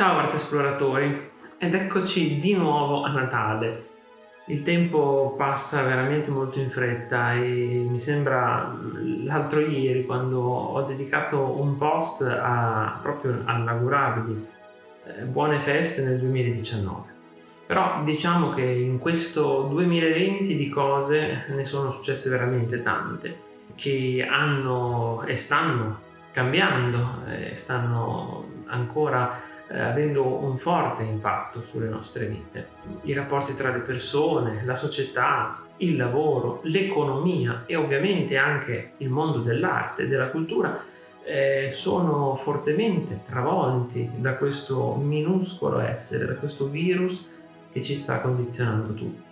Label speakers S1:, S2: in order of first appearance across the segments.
S1: Ciao arte esploratori ed eccoci di nuovo a Natale. Il tempo passa veramente molto in fretta e mi sembra l'altro ieri quando ho dedicato un post a, proprio all'augurarvi eh, buone feste nel 2019. Però diciamo che in questo 2020 di cose ne sono successe veramente tante che hanno e stanno cambiando, e stanno ancora eh, avendo un forte impatto sulle nostre vite. I rapporti tra le persone, la società, il lavoro, l'economia e ovviamente anche il mondo dell'arte e della cultura eh, sono fortemente travolti da questo minuscolo essere, da questo virus che ci sta condizionando tutti.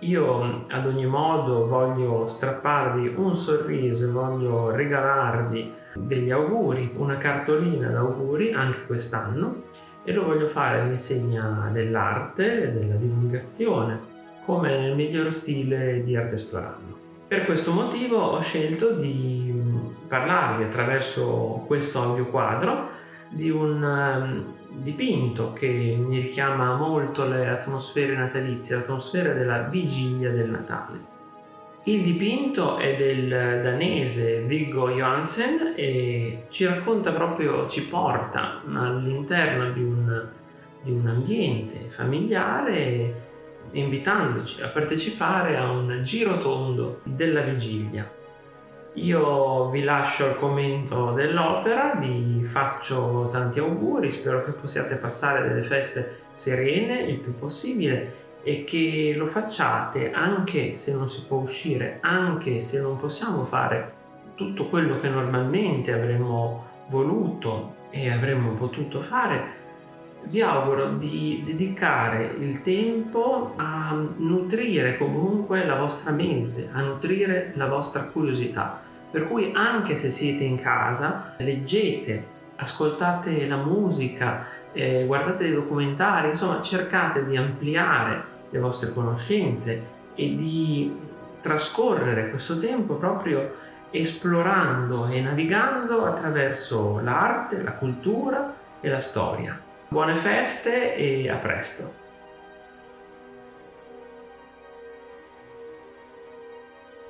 S1: Io ad ogni modo voglio strapparvi un sorriso, voglio regalarvi degli auguri, una cartolina d'auguri anche quest'anno e lo voglio fare all'insegna dell'arte e della divulgazione come nel miglior stile di Arte Esplorando. Per questo motivo ho scelto di parlarvi attraverso questo audio quadro di un um, dipinto che mi richiama molto le atmosfere natalizie, l'atmosfera della vigilia del Natale. Il dipinto è del danese Viggo Johansen e ci racconta proprio, ci porta all'interno di un, di un ambiente familiare invitandoci a partecipare a un giro tondo della vigilia io vi lascio il commento dell'opera, vi faccio tanti auguri, spero che possiate passare delle feste serene il più possibile e che lo facciate anche se non si può uscire, anche se non possiamo fare tutto quello che normalmente avremmo voluto e avremmo potuto fare, vi auguro di dedicare il tempo a nutrire comunque la vostra mente, a nutrire la vostra curiosità per cui anche se siete in casa, leggete, ascoltate la musica, eh, guardate dei documentari, insomma cercate di ampliare le vostre conoscenze e di trascorrere questo tempo proprio esplorando e navigando attraverso l'arte, la cultura e la storia. Buone feste e a presto!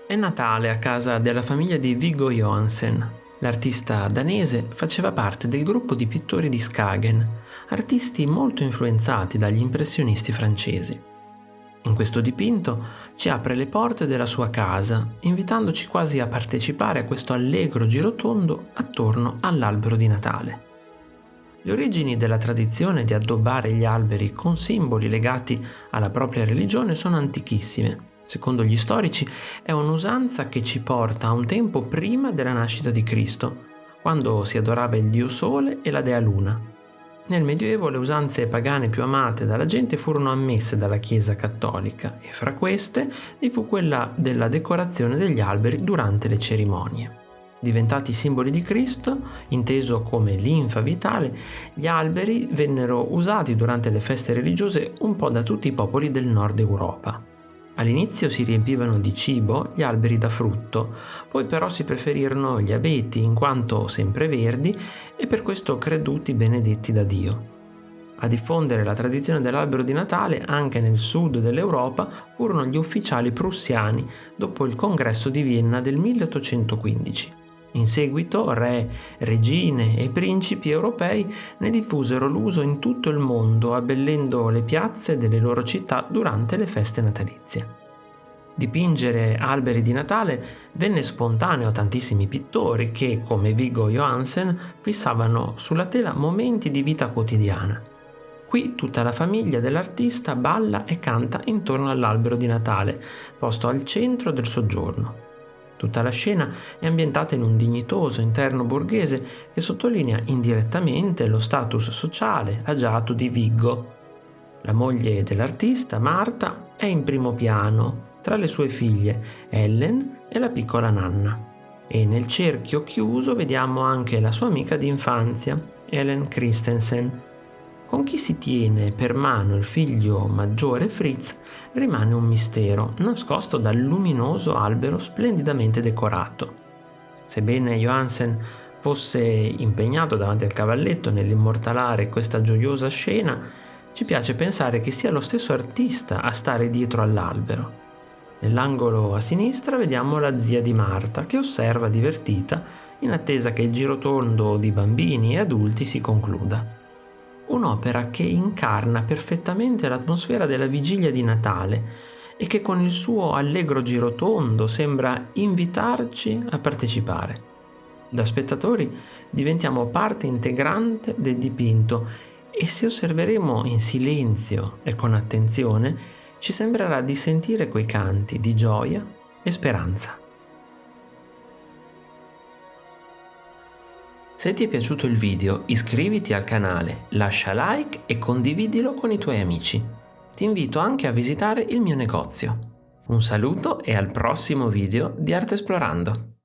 S2: È Natale a casa della famiglia di Viggo Johansen. L'artista danese faceva parte del gruppo di pittori di Skagen, artisti molto influenzati dagli impressionisti francesi. In questo dipinto ci apre le porte della sua casa, invitandoci quasi a partecipare a questo allegro girotondo attorno all'albero di Natale. Le origini della tradizione di addobbare gli alberi con simboli legati alla propria religione sono antichissime secondo gli storici, è un'usanza che ci porta a un tempo prima della nascita di Cristo, quando si adorava il dio Sole e la dea Luna. Nel Medioevo le usanze pagane più amate dalla gente furono ammesse dalla Chiesa cattolica e fra queste vi fu quella della decorazione degli alberi durante le cerimonie. Diventati simboli di Cristo, inteso come linfa vitale, gli alberi vennero usati durante le feste religiose un po' da tutti i popoli del nord Europa. All'inizio si riempivano di cibo gli alberi da frutto, poi però si preferirono gli abeti in quanto sempre verdi e per questo creduti benedetti da Dio. A diffondere la tradizione dell'albero di Natale anche nel sud dell'Europa furono gli ufficiali prussiani dopo il congresso di Vienna del 1815. In seguito re, regine e principi europei ne diffusero l'uso in tutto il mondo, abbellendo le piazze delle loro città durante le feste natalizie. Dipingere alberi di Natale venne spontaneo a tantissimi pittori che, come Viggo Johansen, fissavano sulla tela momenti di vita quotidiana. Qui tutta la famiglia dell'artista balla e canta intorno all'albero di Natale, posto al centro del soggiorno. Tutta la scena è ambientata in un dignitoso interno borghese che sottolinea indirettamente lo status sociale agiato di Viggo. La moglie dell'artista, Marta, è in primo piano, tra le sue figlie, Ellen e la piccola Nanna. E nel cerchio chiuso vediamo anche la sua amica d'infanzia, Ellen Christensen, con chi si tiene per mano il figlio maggiore Fritz rimane un mistero, nascosto dal luminoso albero splendidamente decorato. Sebbene Johansen fosse impegnato davanti al cavalletto nell'immortalare questa gioiosa scena, ci piace pensare che sia lo stesso artista a stare dietro all'albero. Nell'angolo a sinistra vediamo la zia di Marta che osserva divertita in attesa che il girotondo di bambini e adulti si concluda. Un'opera che incarna perfettamente l'atmosfera della vigilia di Natale e che con il suo allegro girotondo sembra invitarci a partecipare. Da spettatori diventiamo parte integrante del dipinto e se osserveremo in silenzio e con attenzione, ci sembrerà di sentire quei canti di gioia e speranza. Se ti è piaciuto il video iscriviti al canale, lascia like e condividilo con i tuoi amici. Ti invito anche a visitare il mio negozio. Un saluto e al prossimo video di Arte Esplorando!